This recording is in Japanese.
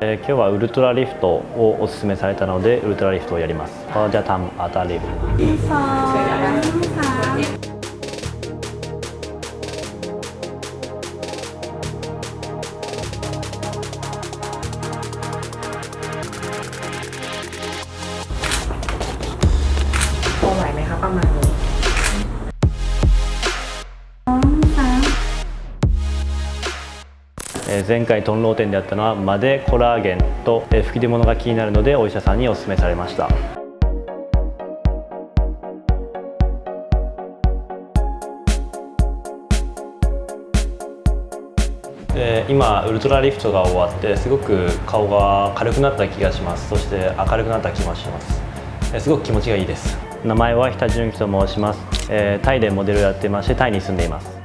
えー今日はウルトラリフトをお勧めされたのでウルトラリフトをやりますก็จะทำอัลตราลิฟต์ สองสาม พอไหวไหมคะประมาณนี้ 前回トンロー店であったのはマデコラーゲンと吹き出物が気になるのでお医者さんにお勧めされました。で今ウルトラリフトが終わってすごく顔が軽くなった気がします。そして明るくなった気もします。すごく気持ちがいいです。名前は日田純喜と申します。えータイでモデルをやってましてタイに住んでいます。